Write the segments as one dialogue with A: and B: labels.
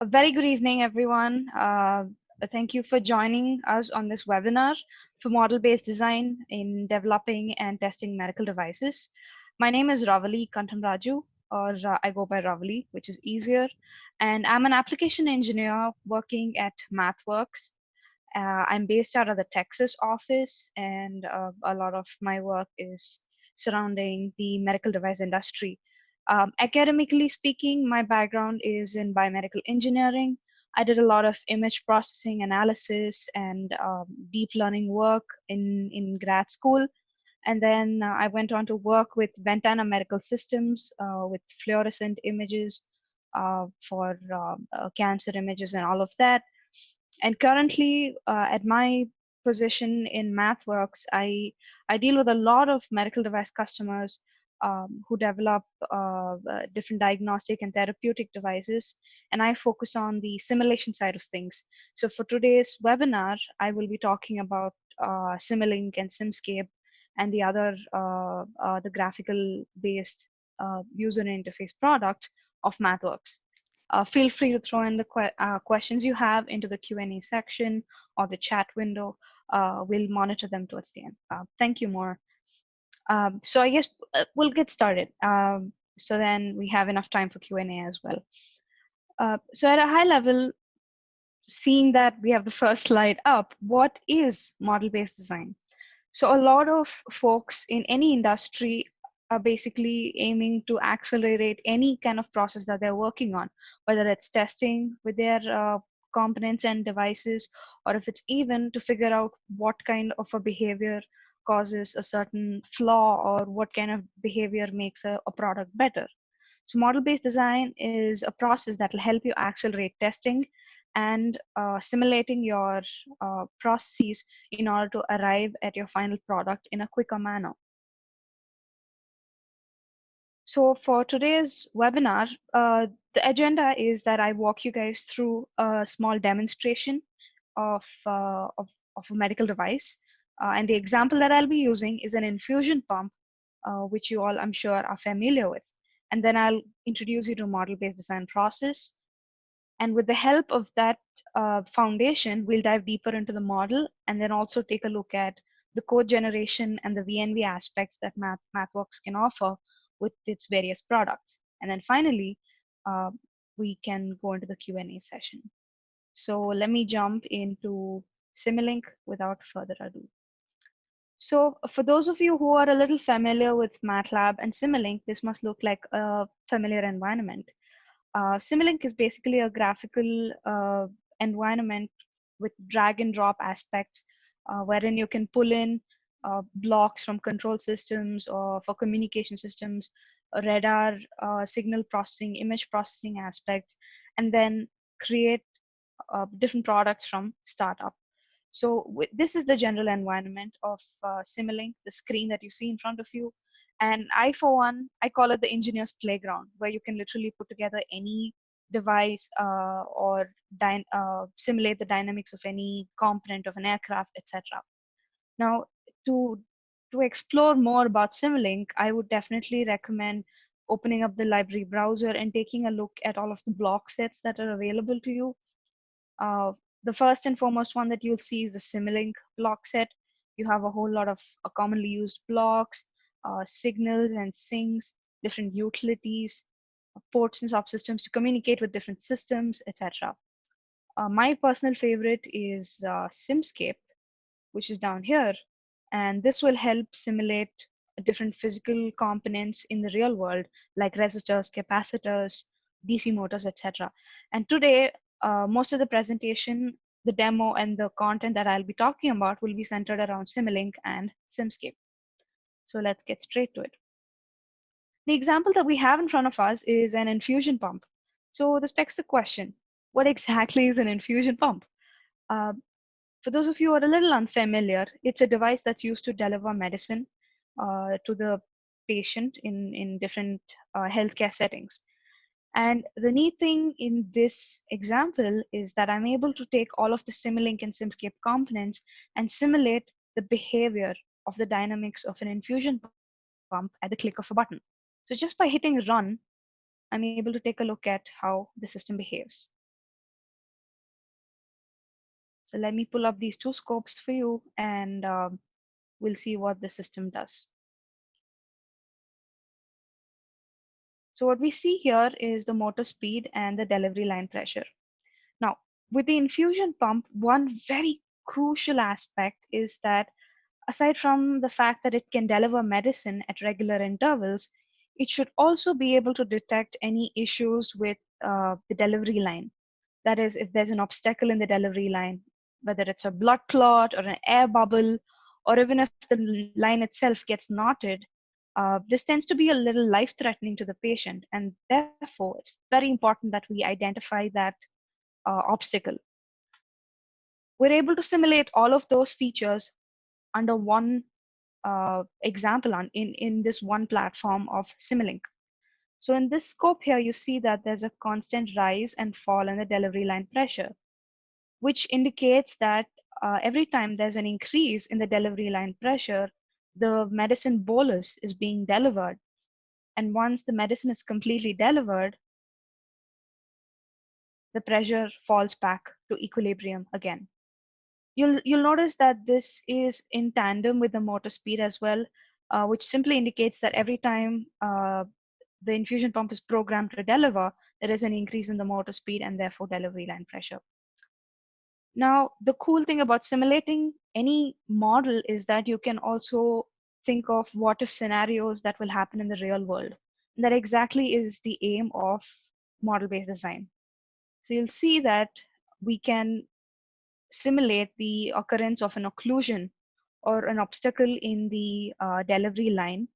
A: A very good evening, everyone. Uh, thank you for joining us on this webinar for model-based design in developing and testing medical devices. My name is Ravali Kantamraju, or uh, I go by Ravali, which is easier. And I'm an application engineer working at MathWorks. Uh, I'm based out of the Texas office, and uh, a lot of my work is surrounding the medical device industry. Um, academically speaking, my background is in biomedical engineering. I did a lot of image processing analysis and um, deep learning work in, in grad school. And then uh, I went on to work with Ventana Medical Systems uh, with fluorescent images uh, for um, uh, cancer images and all of that. And currently, uh, at my position in MathWorks, I, I deal with a lot of medical device customers um, who develop uh, uh, different diagnostic and therapeutic devices, and I focus on the simulation side of things. So for today's webinar, I will be talking about uh, Simulink and Simscape and the other, uh, uh, the graphical-based uh, user interface products of MathWorks. feel free to throw in the que questions you have into the Q&A section or the chat window. we'll monitor them towards the end. thank you, more. Um, so I guess uh, we'll get started. Um, so then we have enough time for Q&A as well. Uh, so at a high level, seeing that we have the first slide up, what is model-based design? So a lot of folks in any industry are basically aiming to accelerate any kind of process that they're working on, whether it's testing with their uh, components and devices, or if it's even to figure out what kind of a behavior causes a certain flaw or what kind of behavior makes a, a product better. So model-based design is a process that will help you accelerate testing and uh, simulating your uh, processes in order to arrive at your final product in a quicker manner. So for today's webinar, uh, the agenda is that I walk you guys through a small demonstration of, uh, of, of a medical device. Uh, and the example that I'll be using is an infusion pump, uh, which you all, I'm sure, are familiar with. And then I'll introduce you to model-based design process. And with the help of that uh, foundation, we'll dive deeper into the model and then also take a look at the code generation and the VNV aspects that Math, MathWorks can offer with its various products. And then finally, uh, we can go into the Q&A session. So let me jump into Simulink without further ado. So for those of you who are a little familiar with MATLAB and Simulink, this must look like a familiar environment. Uh, Simulink is basically a graphical uh, environment with drag and drop aspects, uh, wherein you can pull in uh, blocks from control systems or for communication systems, radar, uh, signal processing, image processing aspects, and then create uh, different products from startup. So this is the general environment of uh, Simulink, the screen that you see in front of you. And I, for one, I call it the engineer's playground, where you can literally put together any device uh, or uh, simulate the dynamics of any component of an aircraft, etc. Now, to to explore more about Simulink, I would definitely recommend opening up the library browser and taking a look at all of the block sets that are available to you. Uh, the first and foremost one that you'll see is the Simulink block set. You have a whole lot of uh, commonly used blocks, uh, signals and sinks, different utilities, uh, ports and subsystems to communicate with different systems, etc. Uh, my personal favorite is uh, Simscape, which is down here. And this will help simulate different physical components in the real world, like resistors, capacitors, DC motors, etc. And today, uh, most of the presentation, the demo, and the content that I'll be talking about will be centered around Simulink and Simscape. So let's get straight to it. The example that we have in front of us is an infusion pump. So this begs the question, what exactly is an infusion pump? Uh, for those of you who are a little unfamiliar, it's a device that's used to deliver medicine uh, to the patient in, in different uh, healthcare settings. And the neat thing in this example is that I'm able to take all of the Simulink and Simscape components and simulate the behavior of the dynamics of an infusion pump at the click of a button. So just by hitting run, I'm able to take a look at how the system behaves. So let me pull up these two scopes for you and um, we'll see what the system does. So what we see here is the motor speed and the delivery line pressure. Now, with the infusion pump, one very crucial aspect is that aside from the fact that it can deliver medicine at regular intervals, it should also be able to detect any issues with uh, the delivery line. That is, if there's an obstacle in the delivery line, whether it's a blood clot or an air bubble, or even if the line itself gets knotted, uh, this tends to be a little life threatening to the patient. And therefore, it's very important that we identify that uh, obstacle. We're able to simulate all of those features under one uh, example on, in, in this one platform of Simulink. So in this scope here, you see that there's a constant rise and fall in the delivery line pressure, which indicates that uh, every time there's an increase in the delivery line pressure, the medicine bolus is being delivered. And once the medicine is completely delivered, the pressure falls back to equilibrium again. You'll, you'll notice that this is in tandem with the motor speed as well, uh, which simply indicates that every time uh, the infusion pump is programmed to deliver, there is an increase in the motor speed and therefore delivery line pressure. Now, the cool thing about simulating any model is that you can also think of what if scenarios that will happen in the real world. And that exactly is the aim of model-based design. So you'll see that we can simulate the occurrence of an occlusion or an obstacle in the uh, delivery line.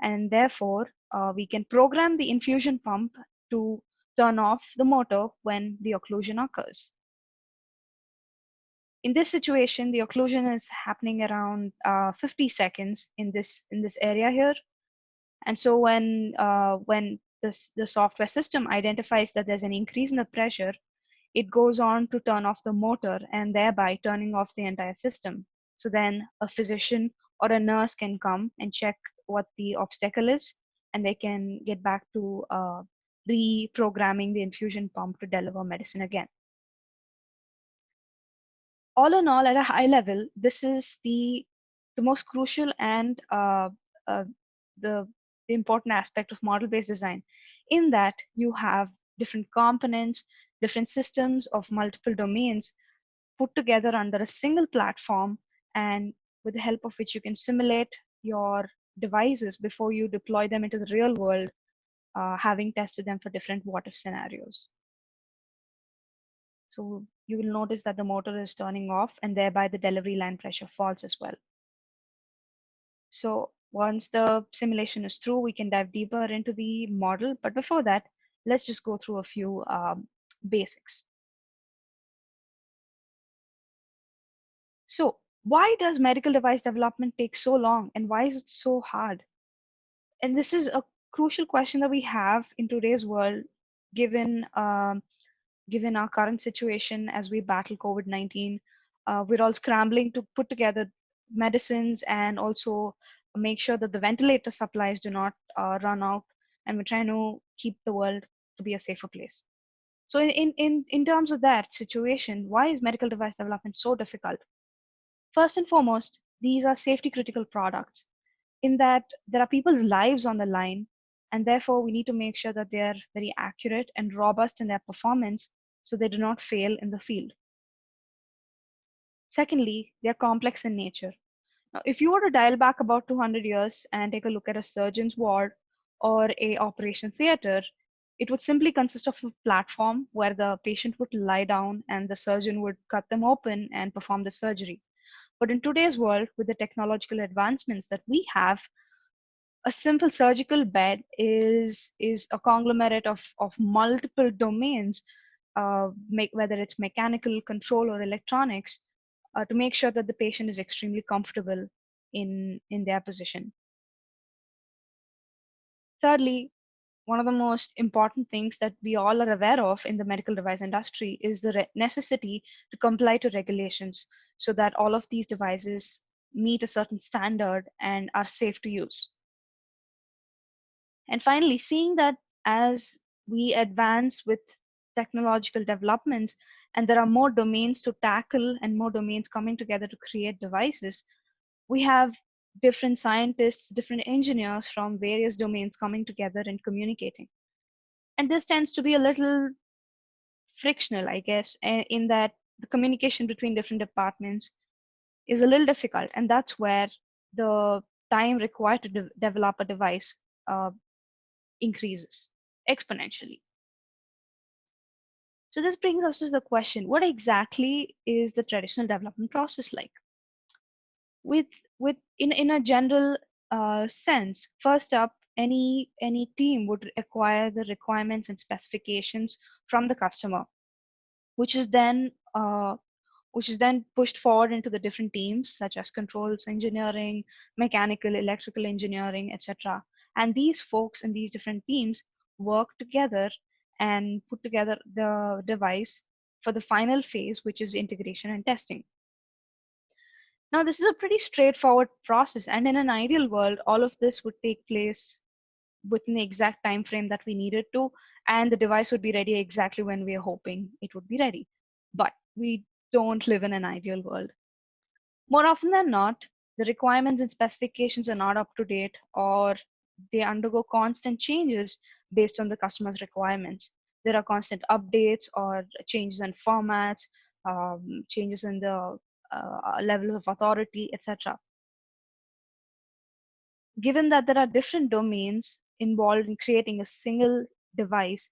A: And therefore, uh, we can program the infusion pump to turn off the motor when the occlusion occurs. In this situation, the occlusion is happening around uh, 50 seconds in this in this area here. And so when uh, when this, the software system identifies that there's an increase in the pressure, it goes on to turn off the motor and thereby turning off the entire system. So then a physician or a nurse can come and check what the obstacle is and they can get back to uh, reprogramming the infusion pump to deliver medicine again. All in all, at a high level, this is the the most crucial and uh, uh, the, the important aspect of model-based design, in that you have different components, different systems of multiple domains put together under a single platform, and with the help of which you can simulate your devices before you deploy them into the real world, uh, having tested them for different what if scenarios. So you will notice that the motor is turning off and thereby the delivery line pressure falls as well. So once the simulation is through, we can dive deeper into the model. But before that, let's just go through a few um, basics. So why does medical device development take so long and why is it so hard? And this is a crucial question that we have in today's world, given um, given our current situation as we battle COVID-19. Uh, we're all scrambling to put together medicines and also make sure that the ventilator supplies do not uh, run out, and we're trying to keep the world to be a safer place. So in, in, in terms of that situation, why is medical device development so difficult? First and foremost, these are safety critical products in that there are people's lives on the line, and therefore we need to make sure that they are very accurate and robust in their performance so they do not fail in the field. Secondly, they are complex in nature. Now, if you were to dial back about 200 years and take a look at a surgeon's ward or a operation theater, it would simply consist of a platform where the patient would lie down and the surgeon would cut them open and perform the surgery. But in today's world, with the technological advancements that we have, a simple surgical bed is is a conglomerate of of multiple domains, uh, make whether it's mechanical control or electronics, uh, to make sure that the patient is extremely comfortable in in their position. Thirdly, one of the most important things that we all are aware of in the medical device industry is the necessity to comply to regulations so that all of these devices meet a certain standard and are safe to use. And finally, seeing that as we advance with technological developments and there are more domains to tackle and more domains coming together to create devices, we have different scientists, different engineers from various domains coming together and communicating. And this tends to be a little frictional, I guess, in that the communication between different departments is a little difficult. And that's where the time required to de develop a device uh, increases exponentially. So this brings us to the question, what exactly is the traditional development process like? With, with in, in a general uh, sense, first up, any, any team would acquire the requirements and specifications from the customer, which is then uh, which is then pushed forward into the different teams such as controls engineering, mechanical, electrical engineering, etc. And these folks in these different teams work together and put together the device for the final phase, which is integration and testing. Now, this is a pretty straightforward process, and in an ideal world, all of this would take place within the exact time frame that we needed to, and the device would be ready exactly when we are hoping it would be ready. But we don't live in an ideal world. More often than not, the requirements and specifications are not up to date or they undergo constant changes based on the customer's requirements. There are constant updates or changes in formats, um, changes in the uh, levels of authority, etc. Given that there are different domains involved in creating a single device,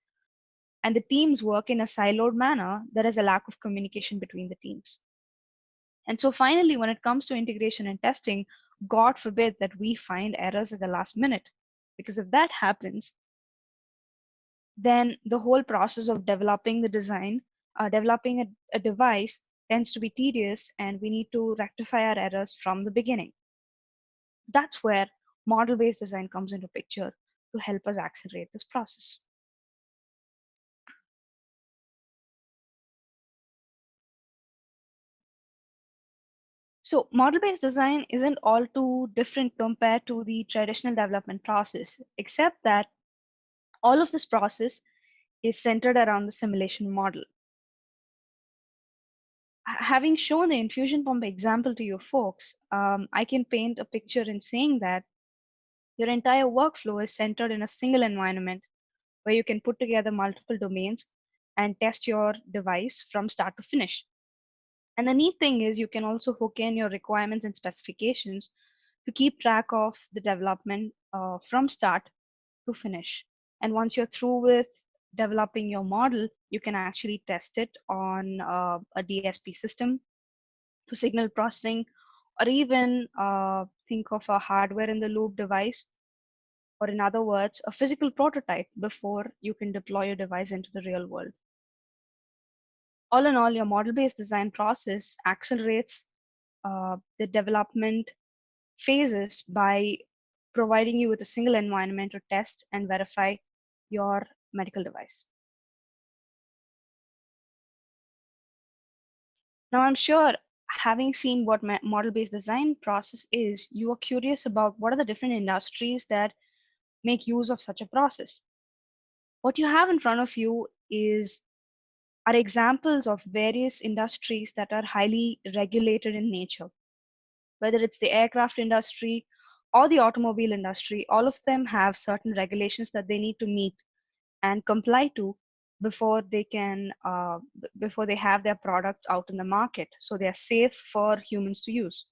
A: and the teams work in a siloed manner, there is a lack of communication between the teams. And so finally, when it comes to integration and testing, God forbid that we find errors at the last minute. Because if that happens, then the whole process of developing the design, uh, developing a, a device tends to be tedious and we need to rectify our errors from the beginning. That's where model-based design comes into picture to help us accelerate this process. So model-based design isn't all too different compared to the traditional development process, except that all of this process is centered around the simulation model. Having shown the infusion pump example to you folks, um, I can paint a picture in saying that your entire workflow is centered in a single environment where you can put together multiple domains and test your device from start to finish. And the neat thing is you can also hook in your requirements and specifications to keep track of the development uh, from start to finish. And once you're through with developing your model, you can actually test it on uh, a DSP system for signal processing, or even uh, think of a hardware in the loop device, or in other words, a physical prototype before you can deploy your device into the real world all in all, your model-based design process accelerates uh, the development phases by providing you with a single environment to test and verify your medical device. Now, I'm sure having seen what model-based design process is, you are curious about what are the different industries that make use of such a process. What you have in front of you is are examples of various industries that are highly regulated in nature. Whether it's the aircraft industry or the automobile industry, all of them have certain regulations that they need to meet and comply to before they can uh, before they have their products out in the market. So they're safe for humans to use.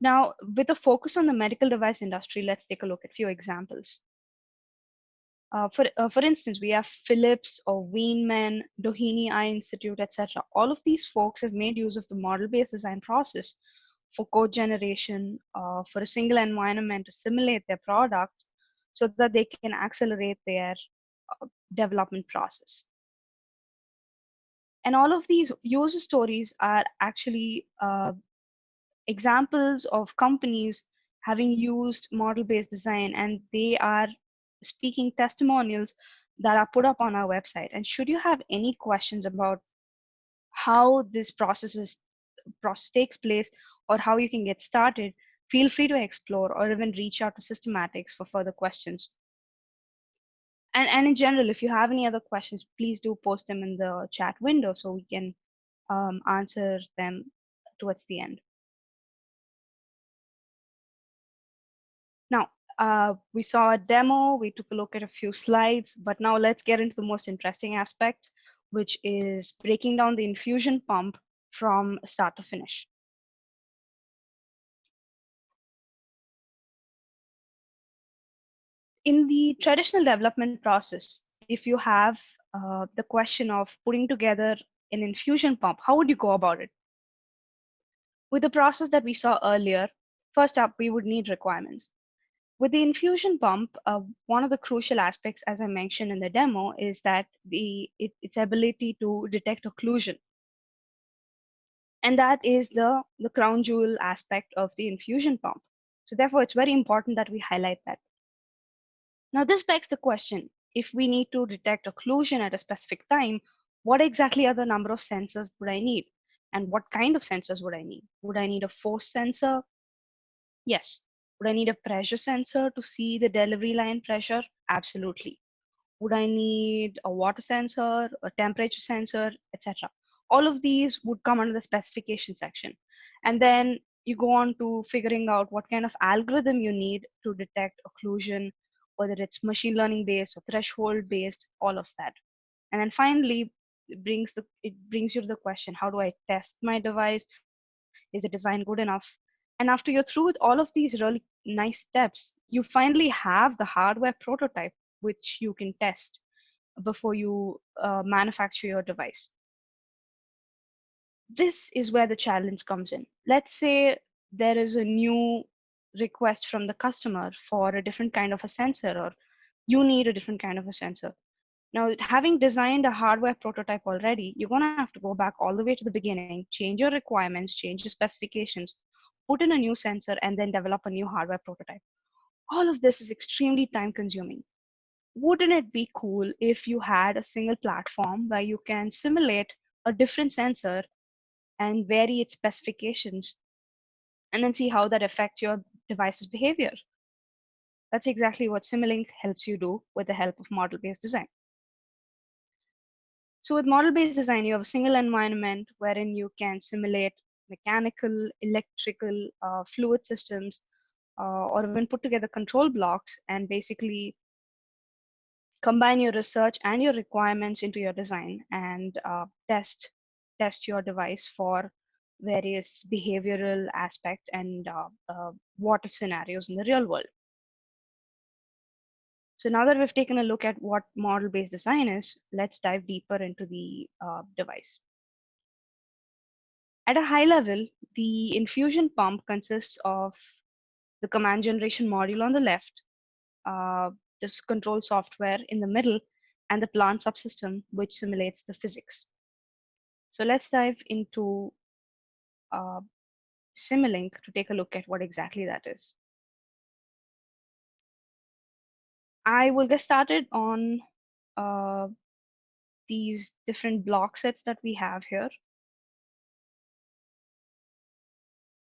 A: Now with a focus on the medical device industry let's take a look at a few examples uh, for, uh, for instance, we have Philips or Weinmann, Doheny Eye Institute, etc. All of these folks have made use of the model-based design process for code generation, uh, for a single environment to simulate their products so that they can accelerate their uh, development process. And all of these user stories are actually uh, examples of companies having used model-based design and they are speaking testimonials that are put up on our website. And should you have any questions about how this process is process takes place or how you can get started, feel free to explore or even reach out to Systematics for further questions. and, and in general, if you have any other questions, please do post them in the chat window so we can um, answer them towards the end. Now, uh, we saw a demo, we took a look at a few slides, but now let's get into the most interesting aspect, which is breaking down the infusion pump from start to finish. In the traditional development process, if you have uh, the question of putting together an infusion pump, how would you go about it? With the process that we saw earlier, first up, we would need requirements. With the infusion pump, uh, one of the crucial aspects, as I mentioned in the demo, is that the it, its ability to detect occlusion. And that is the, the crown jewel aspect of the infusion pump. So therefore, it's very important that we highlight that. Now, this begs the question, if we need to detect occlusion at a specific time, what exactly are the number of sensors would I need? And what kind of sensors would I need? Would I need a force sensor? Yes. Would I need a pressure sensor to see the delivery line pressure? Absolutely. Would I need a water sensor, a temperature sensor, etc.? All of these would come under the specification section. And then you go on to figuring out what kind of algorithm you need to detect occlusion, whether it's machine learning based or threshold based, all of that. And then finally, it brings the it brings you to the question: How do I test my device? Is the design good enough? And after you're through with all of these really nice steps, you finally have the hardware prototype which you can test before you uh, manufacture your device. This is where the challenge comes in. Let's say there is a new request from the customer for a different kind of a sensor or you need a different kind of a sensor. Now, having designed a hardware prototype already, you're going to have to go back all the way to the beginning, change your requirements, change your specifications, put in a new sensor, and then develop a new hardware prototype. All of this is extremely time consuming. Wouldn't it be cool if you had a single platform where you can simulate a different sensor and vary its specifications and then see how that affects your device's behavior? That's exactly what Simulink helps you do with the help of model-based design. So with model-based design, you have a single environment wherein you can simulate mechanical, electrical, uh, fluid systems, uh, or even put together control blocks and basically combine your research and your requirements into your design and uh, test test your device for various behavioral aspects and uh, uh, what if scenarios in the real world. So now that we've taken a look at what model-based design is, let's dive deeper into the uh, device. At a high level, the infusion pump consists of the command generation module on the left, uh, this control software in the middle, and the plant subsystem, which simulates the physics. So let's dive into uh, Simulink to take a look at what exactly that is. I will get started on uh, these different block sets that we have here.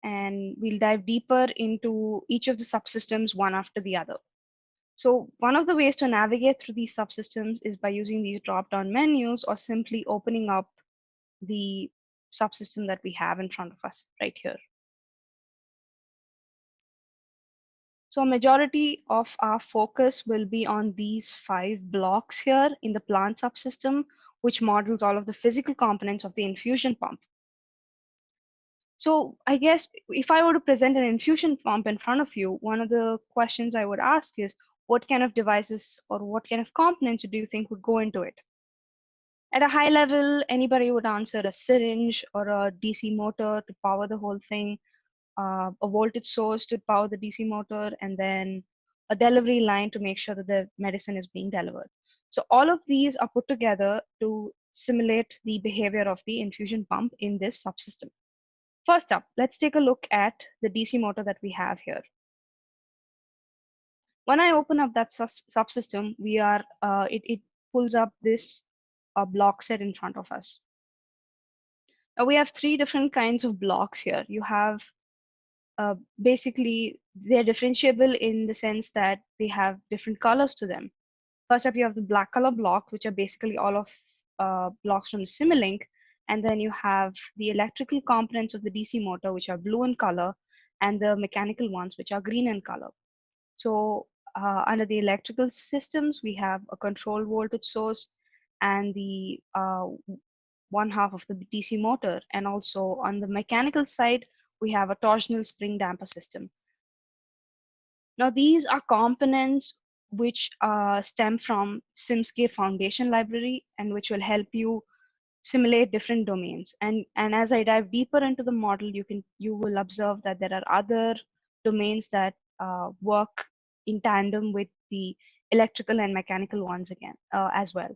A: And we'll dive deeper into each of the subsystems one after the other. So one of the ways to navigate through these subsystems is by using these drop-down menus or simply opening up the subsystem that we have in front of us right here. So a majority of our focus will be on these five blocks here in the plant subsystem, which models all of the physical components of the infusion pump. So I guess if I were to present an infusion pump in front of you, one of the questions I would ask is, what kind of devices or what kind of components do you think would go into it? At a high level, anybody would answer a syringe or a DC motor to power the whole thing, uh, a voltage source to power the DC motor, and then a delivery line to make sure that the medicine is being delivered. So all of these are put together to simulate the behavior of the infusion pump in this subsystem. First up, let's take a look at the DC motor that we have here. When I open up that subsystem, we are uh, it, it pulls up this uh, block set in front of us. Now we have three different kinds of blocks here. You have uh, basically they're differentiable in the sense that they have different colors to them. First up, you have the black color blocks, which are basically all of uh, blocks from Simulink. And then you have the electrical components of the DC motor, which are blue in color, and the mechanical ones, which are green in color. So uh, under the electrical systems, we have a control voltage source and the uh, one half of the DC motor. And also on the mechanical side, we have a torsional spring damper system. Now, these are components which uh, stem from Simscape Foundation Library and which will help you simulate different domains. And, and as I dive deeper into the model, you can you will observe that there are other domains that uh, work in tandem with the electrical and mechanical ones again uh, as well.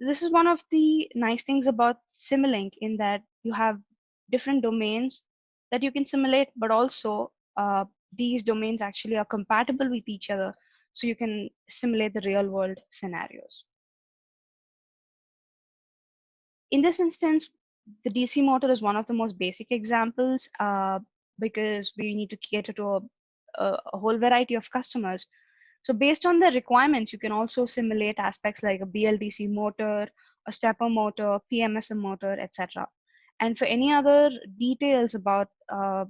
A: This is one of the nice things about Simulink in that you have different domains that you can simulate, but also uh, these domains actually are compatible with each other so you can simulate the real world scenarios. In this instance, the DC motor is one of the most basic examples uh, because we need to cater to a, a, whole variety of customers. So based on the requirements, you can also simulate aspects like a BLDC motor, a stepper motor, PMSM motor, etc. And for any other details about uh,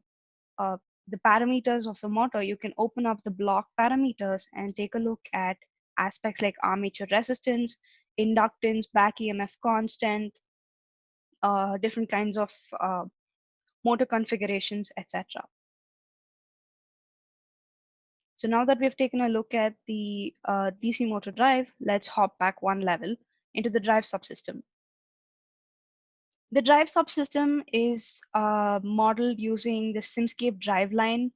A: uh, the parameters of the motor, you can open up the block parameters and take a look at aspects like armature resistance, inductance, back EMF constant, uh, different kinds of uh, motor configurations, etc. So now that we've taken a look at the uh, DC motor drive, let's hop back one level into the drive subsystem. The drive subsystem is uh, modeled using the Simscape driveline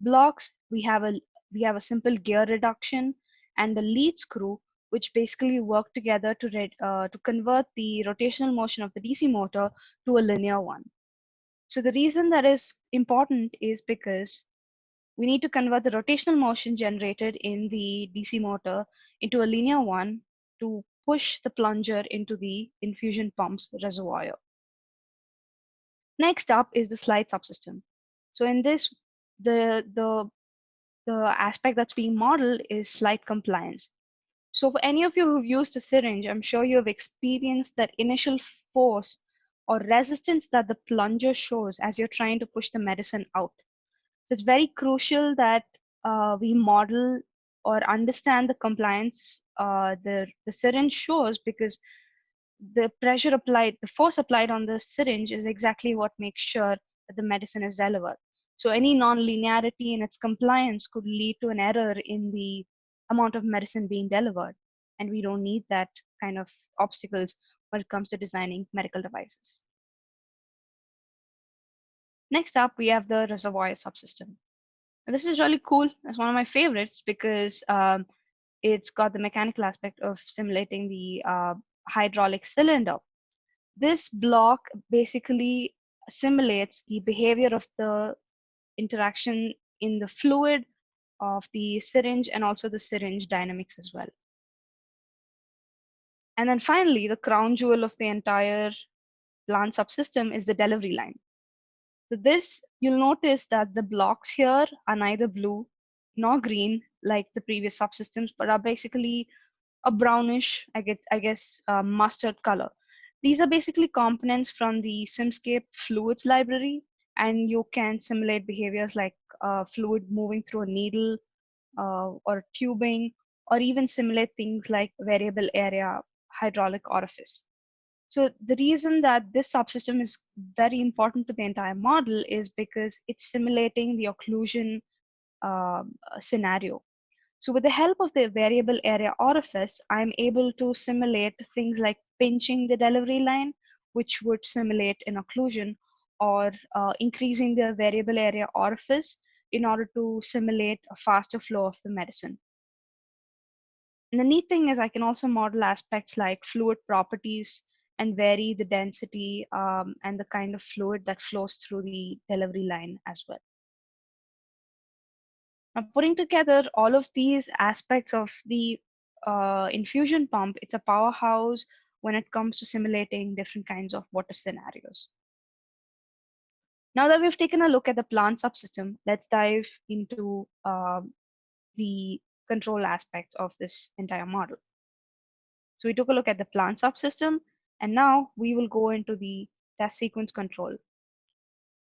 A: blocks. We have a we have a simple gear reduction and the lead screw, which basically work together to uh, to convert the rotational motion of the DC motor to a linear one. So the reason that is important is because we need to convert the rotational motion generated in the DC motor into a linear one to push the plunger into the infusion pump's reservoir. Next up is the slide subsystem. So in this, the, the, the aspect that's being modeled is slide compliance. So for any of you who've used a syringe, I'm sure you have experienced that initial force or resistance that the plunger shows as you're trying to push the medicine out. So it's very crucial that uh, we model or understand the compliance uh, the, the syringe shows because the pressure applied, the force applied on the syringe is exactly what makes sure that the medicine is delivered. So any non-linearity in its compliance could lead to an error in the amount of medicine being delivered. And we don't need that kind of obstacles when it comes to designing medical devices. Next up, we have the reservoir subsystem. And this is really cool. It's one of my favorites because um, it's got the mechanical aspect of simulating the uh, hydraulic cylinder. This block basically simulates the behavior of the interaction in the fluid of the syringe and also the syringe dynamics as well. And then finally, the crown jewel of the entire plant subsystem is the delivery line. So this, you'll notice that the blocks here are neither blue nor green like the previous subsystems, but are basically a brownish, I get, I guess, uh, mustard color. These are basically components from the Simscape fluids library, and you can simulate behaviors like uh, fluid moving through a needle uh, or tubing, or even simulate things like variable area hydraulic orifice. So the reason that this subsystem is very important to the entire model is because it's simulating the occlusion uh, scenario. So with the help of the variable area orifice, I'm able to simulate things like pinching the delivery line, which would simulate an occlusion, or uh, increasing the variable area orifice in order to simulate a faster flow of the medicine. And the neat thing is I can also model aspects like fluid properties and vary the density um, and the kind of fluid that flows through the delivery line as well. Now, putting together all of these aspects of the uh, infusion pump, it's a powerhouse when it comes to simulating different kinds of water scenarios. Now that we've taken a look at the plant subsystem, let's dive into uh, the control aspects of this entire model. So we took a look at the plant subsystem, and now we will go into the test sequence control.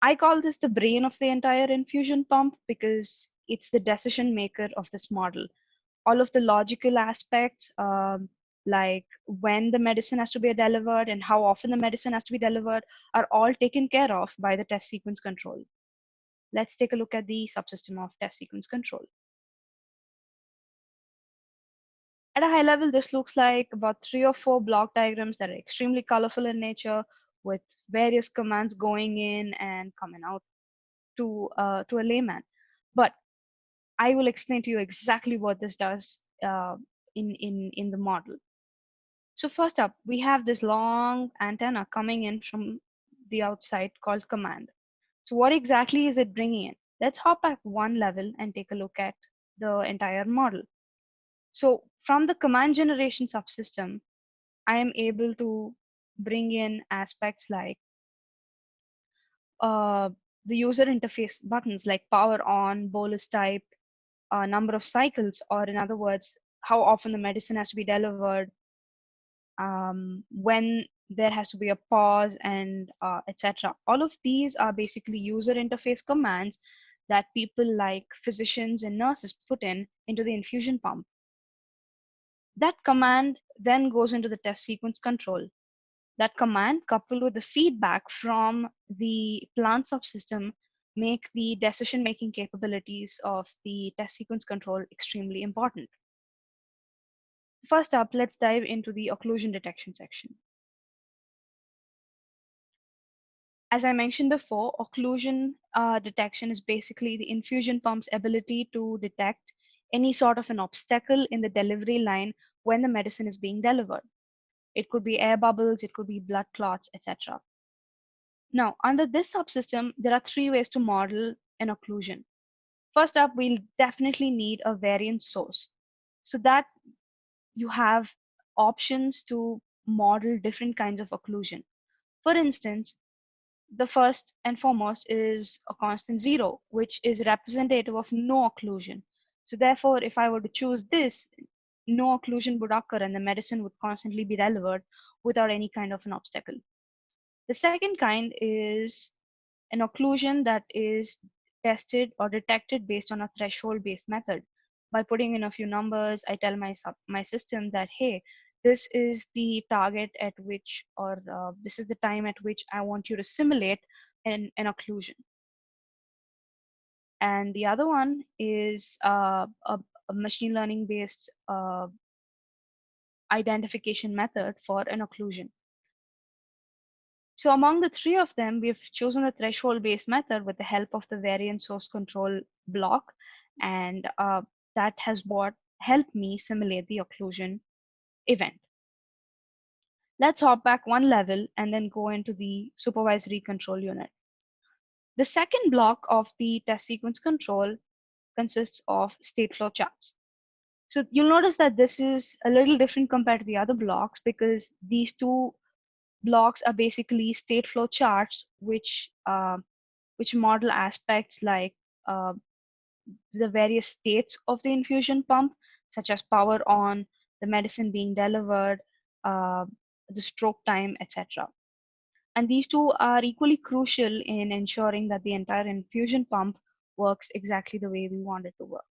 A: I call this the brain of the entire infusion pump because it's the decision maker of this model. All of the logical aspects, um, like when the medicine has to be delivered and how often the medicine has to be delivered, are all taken care of by the test sequence control. Let's take a look at the subsystem of test sequence control. At a high level, this looks like about three or four block diagrams that are extremely colorful in nature with various commands going in and coming out to, uh, to a layman. But I will explain to you exactly what this does uh, in, in, in the model. So first up, we have this long antenna coming in from the outside called command. So what exactly is it bringing in? Let's hop back one level and take a look at the entire model. So from the command generation subsystem, I am able to bring in aspects like uh, the user interface buttons like power on, bolus type, uh, number of cycles, or in other words, how often the medicine has to be delivered, um, when there has to be a pause, and uh, etc. All of these are basically user interface commands that people like physicians and nurses put in into the infusion pump. That command then goes into the test sequence control. That command coupled with the feedback from the plant subsystem make the decision-making capabilities of the test sequence control extremely important. First up, let's dive into the occlusion detection section. As I mentioned before, occlusion uh, detection is basically the infusion pump's ability to detect any sort of an obstacle in the delivery line when the medicine is being delivered. It could be air bubbles, it could be blood clots, etc. Now, under this subsystem, there are three ways to model an occlusion. First up, we'll definitely need a variant source so that you have options to model different kinds of occlusion. For instance, the first and foremost is a constant zero, which is representative of no occlusion. So therefore, if I were to choose this, no occlusion would occur and the medicine would constantly be delivered without any kind of an obstacle. The second kind is an occlusion that is tested or detected based on a threshold based method. By putting in a few numbers, I tell my, my system that, hey, this is the target at which, or uh, this is the time at which I want you to simulate an, an occlusion and the other one is uh, a, a, machine learning based uh, identification method for an occlusion. So among the three of them, we've chosen the threshold based method with the help of the variant source control block. And uh, that has what helped me simulate the occlusion event. Let's hop back one level and then go into the supervisory control unit. The second block of the test sequence control consists of Stateflow charts. So you'll notice that this is a little different compared to the other blocks because these two blocks are basically Stateflow charts which uh, which model aspects like uh, the various states of the infusion pump, such as power on, the medicine being delivered, uh, the stroke time, etc. And these two are equally crucial in ensuring that the entire infusion pump works exactly the way we want it to work.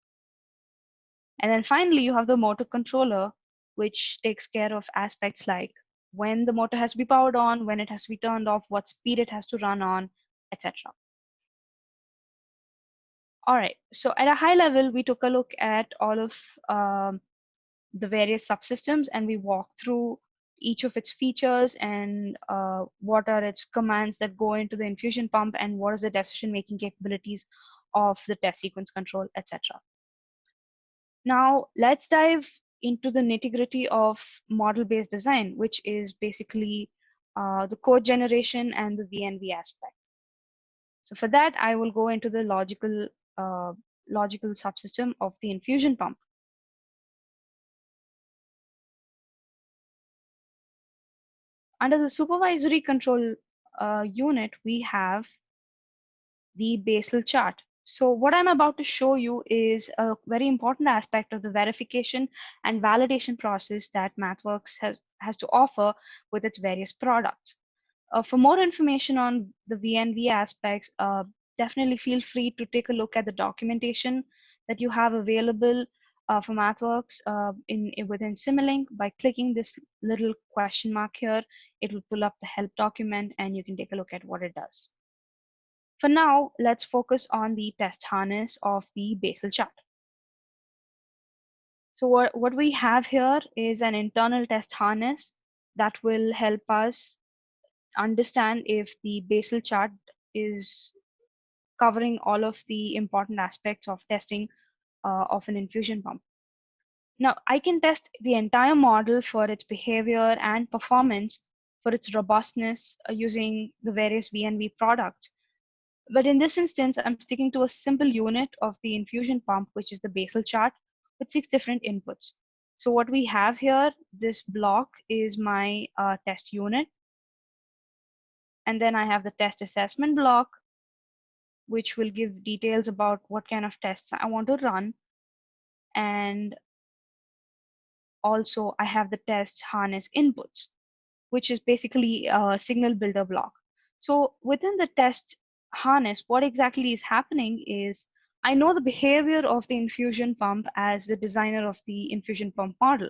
A: And then finally, you have the motor controller, which takes care of aspects like when the motor has to be powered on, when it has to be turned off, what speed it has to run on, etc. All right, so at a high level, we took a look at all of um, the various subsystems and we walked through each of its features and uh, what are its commands that go into the infusion pump and what is the decision making capabilities of the test sequence control, etc. Now let's dive into the nitty gritty of model based design, which is basically uh, the code generation and the VNV aspect. So for that, I will go into the logical uh, logical subsystem of the infusion pump. Under the supervisory control uh, unit, we have the basal chart. So what I'm about to show you is a very important aspect of the verification and validation process that MathWorks has, has to offer with its various products. Uh, for more information on the VNV aspects, uh, definitely feel free to take a look at the documentation that you have available uh, for MathWorks uh, in, in, within Simulink. By clicking this little question mark here, it will pull up the help document and you can take a look at what it does. For now, let's focus on the test harness of the basal chart. So what, what we have here is an internal test harness that will help us understand if the basal chart is covering all of the important aspects of testing uh, of an infusion pump. Now, I can test the entire model for its behavior and performance for its robustness uh, using the various V&V products but in this instance, I'm sticking to a simple unit of the infusion pump, which is the basal chart with six different inputs. So what we have here, this block is my uh, test unit. And then I have the test assessment block, which will give details about what kind of tests I want to run. And also I have the test harness inputs, which is basically a signal builder block. So within the test harness, what exactly is happening is I know the behavior of the infusion pump as the designer of the infusion pump model.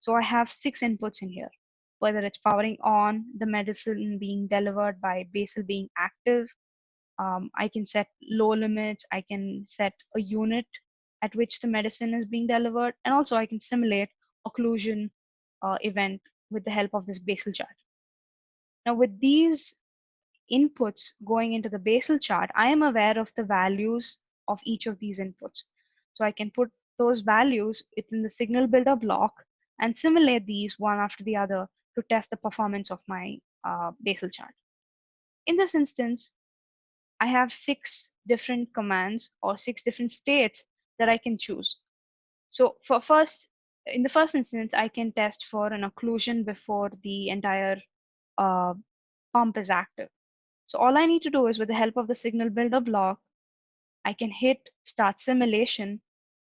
A: So I have six inputs in here, whether it's powering on, the medicine being delivered by basal being active. Um, I can set low limits. I can set a unit at which the medicine is being delivered. And also I can simulate occlusion uh, event with the help of this basal chart. Now with these inputs going into the basal chart, I am aware of the values of each of these inputs. So I can put those values within the signal builder block and simulate these one after the other to test the performance of my uh, basal chart. In this instance, I have six different commands or six different states that I can choose. So for first, in the first instance, I can test for an occlusion before the entire uh, pump is active. So all I need to do is with the help of the signal builder block, I can hit start simulation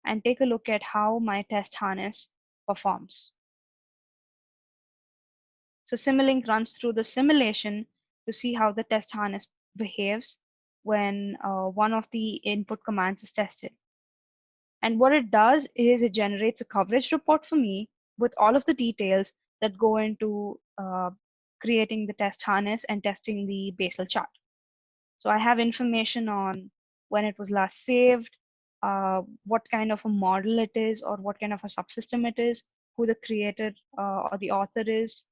A: and take a look at how my test harness performs. So Simulink runs through the simulation to see how the test harness behaves when uh, one of the input commands is tested. And what it does is it generates a coverage report for me with all of the details that go into uh, creating the test harness and testing the basal chart. So I have information on when it was last saved, uh, what kind of a model it is, or what kind of a subsystem it is, who the creator uh, or the author is,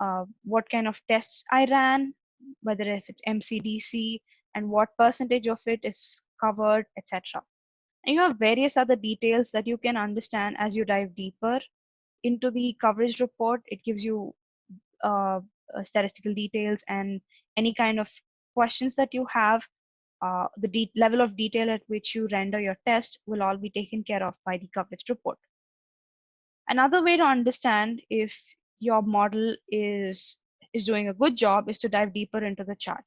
A: uh, what kind of tests I ran, whether if it's MCDC, and what percentage of it is covered, etc. And you have various other details that you can understand as you dive deeper into the coverage report. It gives you uh, uh, statistical details and any kind of questions that you have, uh, the level of detail at which you render your test will all be taken care of by the coverage report. Another way to understand if your model is, is doing a good job is to dive deeper into the chart.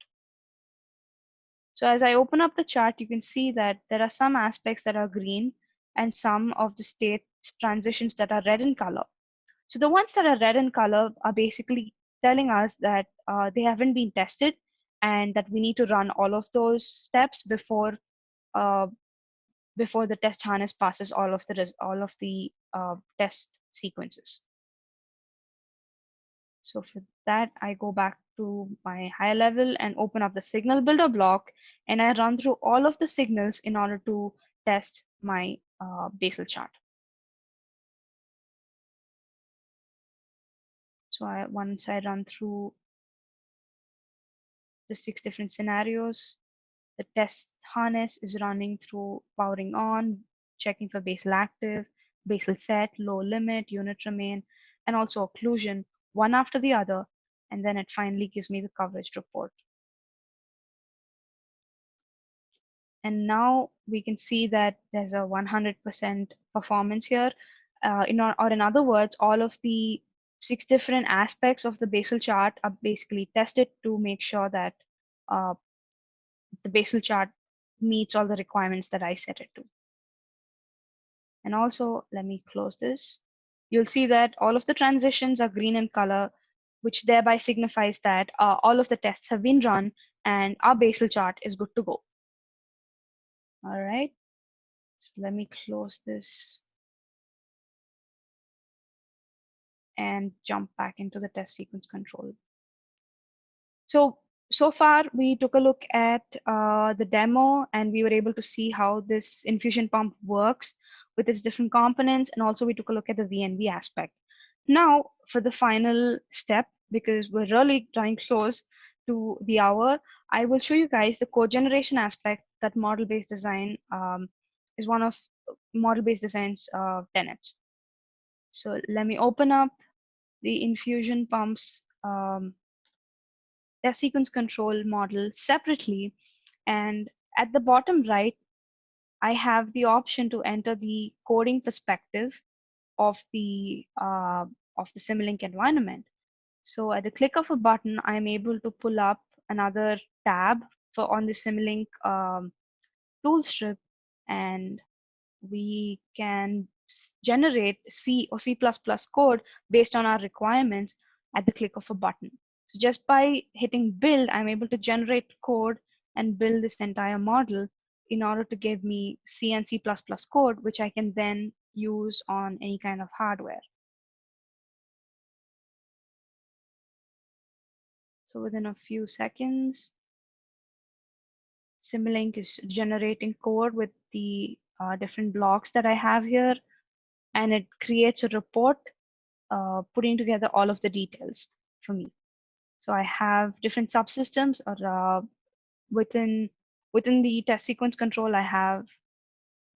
A: So as I open up the chart, you can see that there are some aspects that are green and some of the state transitions that are red in color. So the ones that are red in color are basically telling us that uh, they haven't been tested and that we need to run all of those steps before uh, before the test harness passes all of the all of the uh, test sequences. So for that, I go back to my higher level and open up the signal builder block and I run through all of the signals in order to test my uh, basal chart. So I, once I run through the six different scenarios, the test harness is running through powering on, checking for basal active, basal set, low limit, unit remain, and also occlusion, one after the other. And then it finally gives me the coverage report. And now we can see that there's a 100% performance here. Uh, in, or, in other words, all of the six different aspects of the basal chart are basically tested to make sure that uh, the basal chart meets all the requirements that I set it to. And also, let me close this. You'll see that all of the transitions are green in color, which thereby signifies that uh, all of the tests have been run and our basal chart is good to go. All right, so let me close this and jump back into the test sequence control. So, so far we took a look at uh, the demo and we were able to see how this infusion pump works with its different components. And also we took a look at the V&V aspect. Now for the final step, because we're really drawing close to the hour, I will show you guys the code generation aspect that model-based design um, is one of model-based design's uh, tenets. So let me open up the infusion pumps um, test sequence control model separately. And at the bottom right, I have the option to enter the coding perspective of the uh, of the Simulink environment. So at the click of a button, I'm able to pull up another tab for on the Simulink um, tool strip, and we can generate C or C++ code based on our requirements at the click of a button. So just by hitting build, I'm able to generate code and build this entire model in order to give me C and C++ code, which I can then use on any kind of hardware. So within a few seconds, Simulink is generating code with the uh, different blocks that I have here, and it creates a report uh, putting together all of the details for me. So I have different subsystems or uh, within within the test sequence control, I have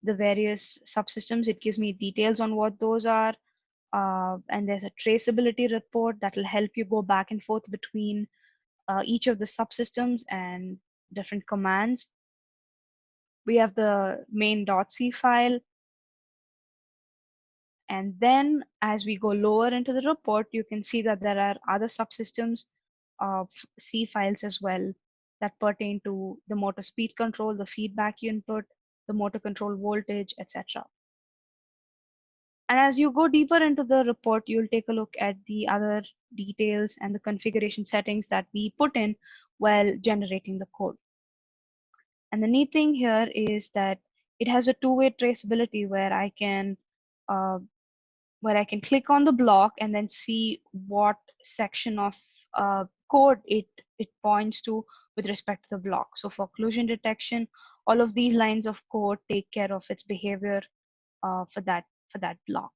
A: the various subsystems. It gives me details on what those are. Uh, and there's a traceability report that will help you go back and forth between uh, each of the subsystems and different commands. We have the main.c file. And then as we go lower into the report, you can see that there are other subsystems of C files as well that pertain to the motor speed control, the feedback input, the motor control voltage, etc. And as you go deeper into the report, you'll take a look at the other details and the configuration settings that we put in while generating the code. And the neat thing here is that it has a two-way traceability where I can uh, where I can click on the block and then see what section of uh, code it it points to with respect to the block. So for occlusion detection, all of these lines of code take care of its behavior uh, for that for that block.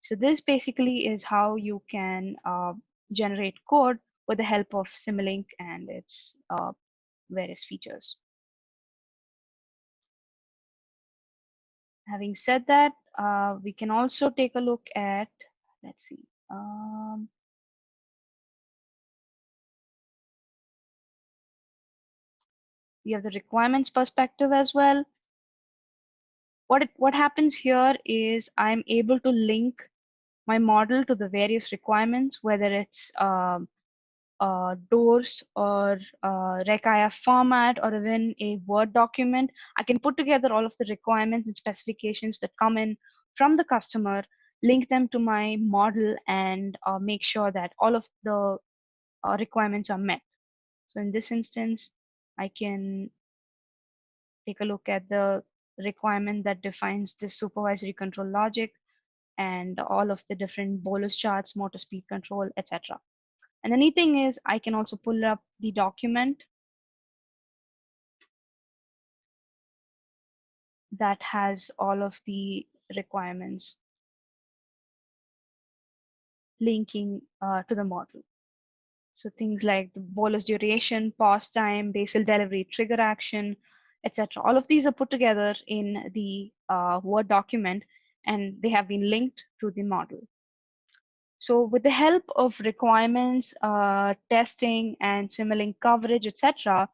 A: So this basically is how you can uh, generate code with the help of Simulink and its uh, various features. Having said that, uh, we can also take a look at, let's see, um, we have the requirements perspective as well. What, it, what happens here is I'm able to link my model to the various requirements, whether it's uh, uh, DOORS or uh, ReqIF format or even a Word document. I can put together all of the requirements and specifications that come in from the customer, link them to my model and uh, make sure that all of the uh, requirements are met. So in this instance, I can take a look at the requirement that defines the supervisory control logic and all of the different bolus charts, motor speed control, etc. And the neat thing is I can also pull up the document that has all of the requirements linking uh, to the model. So things like the bolus duration, pause time, basal delivery, trigger action, etc. All of these are put together in the uh, Word document and they have been linked to the model. So with the help of requirements, uh, testing, and Simulink coverage, etc.,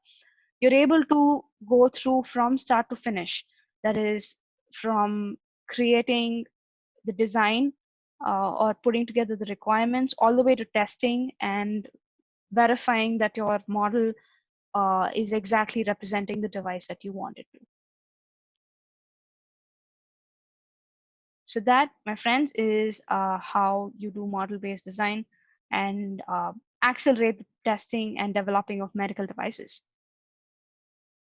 A: you're able to go through from start to finish. That is from creating the design uh, or putting together the requirements all the way to testing and verifying that your model uh, is exactly representing the device that you want it to. So that, my friends, is uh, how you do model-based design and uh, accelerate the testing and developing of medical devices.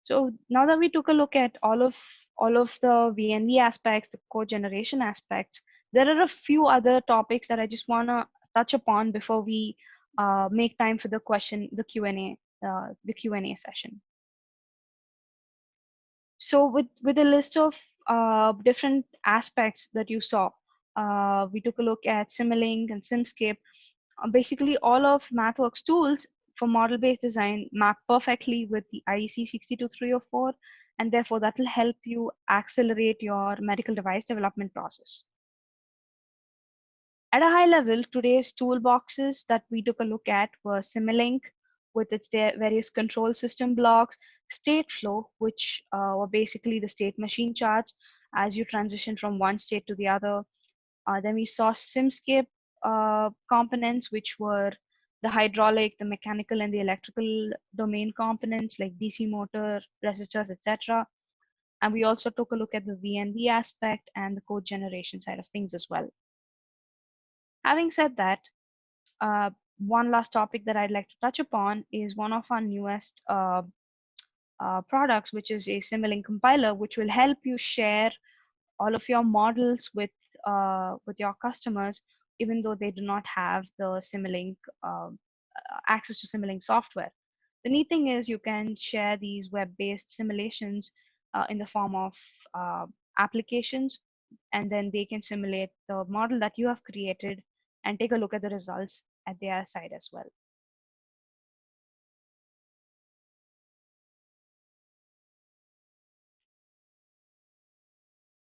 A: So now that we took a look at all of all of the V&V aspects, the code generation aspects, there are a few other topics that I just want to touch upon before we uh, make time for the question, the Q&A, uh, the Q&A session. So with, with a list of uh, different aspects that you saw, uh, we took a look at Simulink and Simscape. Uh, basically, all of MathWorks tools for model-based design map perfectly with the IEC 62304, and therefore that will help you accelerate your medical device development process. At a high level, today's toolboxes that we took a look at were Simulink, with its various control system blocks, Stateflow, which uh, were basically the state machine charts as you transition from one state to the other. Uh, then we saw Simscape uh, components, which were the hydraulic, the mechanical, and the electrical domain components like DC motor, resistors, etc. And we also took a look at the V&V aspect and the code generation side of things as well. Having said that, uh, one last topic that I'd like to touch upon is one of our newest uh, uh, products, which is a Simulink compiler, which will help you share all of your models with uh, with your customers, even though they do not have the Simulink uh, access to Simulink software. The neat thing is you can share these web-based simulations uh, in the form of applications, and then they can simulate the model that you have created and take a look at the results at their side as well.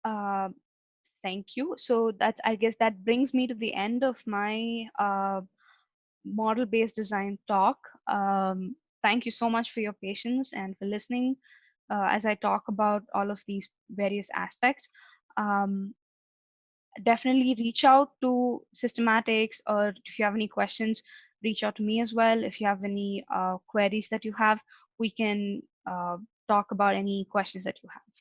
A: Uh, thank you. So that I guess that brings me to the end of my uh, model-based design talk. Um, thank you so much for your patience and for listening uh, as I talk about all of these various aspects. Um, definitely reach out to systematics or if you have any questions reach out to me as well. If you have any uh, queries that you have we can uh, talk about any questions that you have